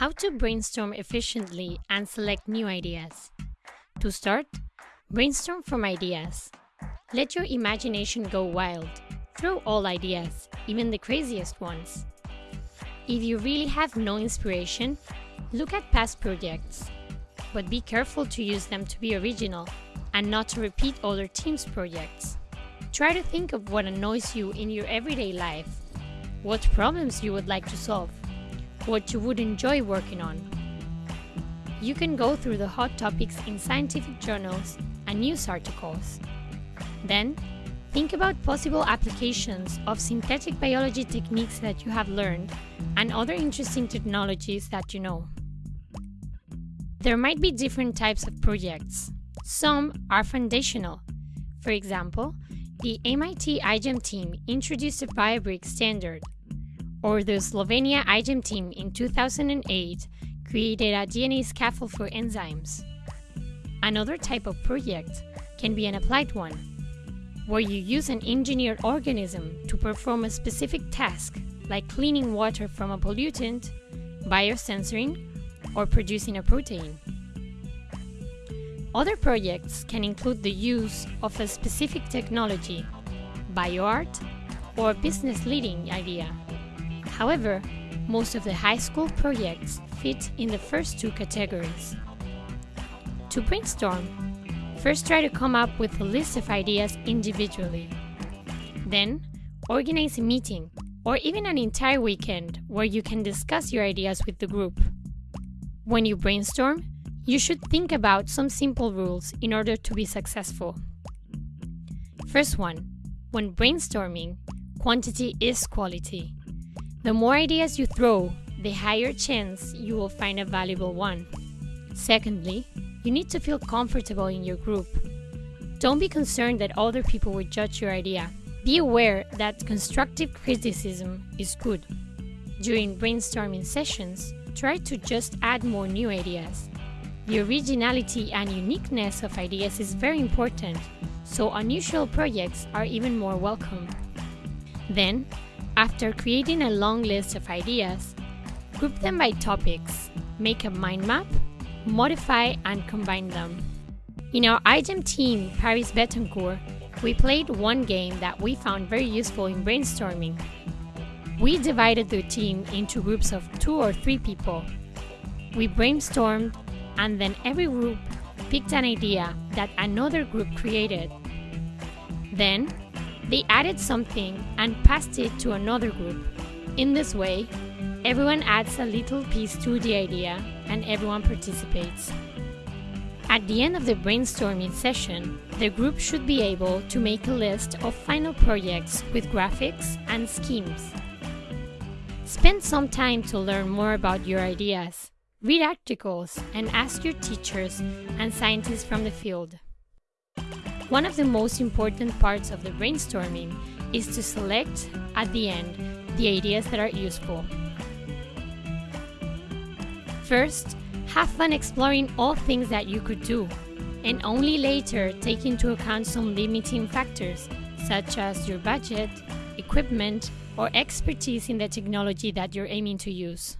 How to brainstorm efficiently and select new ideas. To start, brainstorm from ideas. Let your imagination go wild. Throw all ideas, even the craziest ones. If you really have no inspiration, look at past projects. But be careful to use them to be original and not to repeat other teams' projects. Try to think of what annoys you in your everyday life, what problems you would like to solve, what you would enjoy working on. You can go through the hot topics in scientific journals and news articles. Then, think about possible applications of synthetic biology techniques that you have learned and other interesting technologies that you know. There might be different types of projects. Some are foundational. For example, the MIT iGEM team introduced a BioBrick standard, or the Slovenia iGEM team in 2008 created a DNA scaffold for enzymes. Another type of project can be an applied one, where you use an engineered organism to perform a specific task, like cleaning water from a pollutant, biosensoring, or producing a protein. Other projects can include the use of a specific technology, bioart, or business leading idea. However, most of the high school projects fit in the first two categories. To brainstorm, first try to come up with a list of ideas individually. Then, organize a meeting or even an entire weekend where you can discuss your ideas with the group. When you brainstorm, you should think about some simple rules in order to be successful. First one, when brainstorming, quantity is quality. The more ideas you throw, the higher chance you will find a valuable one. Secondly, you need to feel comfortable in your group. Don't be concerned that other people will judge your idea. Be aware that constructive criticism is good. During brainstorming sessions, try to just add more new ideas. The originality and uniqueness of ideas is very important, so unusual projects are even more welcome. Then, after creating a long list of ideas, group them by topics, make a mind map, modify and combine them. In our iGEM team, Paris Bettencourt, we played one game that we found very useful in brainstorming. We divided the team into groups of two or three people. We brainstormed and then every group picked an idea that another group created. Then, they added something and passed it to another group. In this way, everyone adds a little piece to the idea and everyone participates. At the end of the brainstorming session, the group should be able to make a list of final projects with graphics and schemes. Spend some time to learn more about your ideas. Read articles and ask your teachers and scientists from the field. One of the most important parts of the brainstorming is to select, at the end, the ideas that are useful. First, have fun exploring all things that you could do, and only later take into account some limiting factors, such as your budget, equipment, or expertise in the technology that you're aiming to use.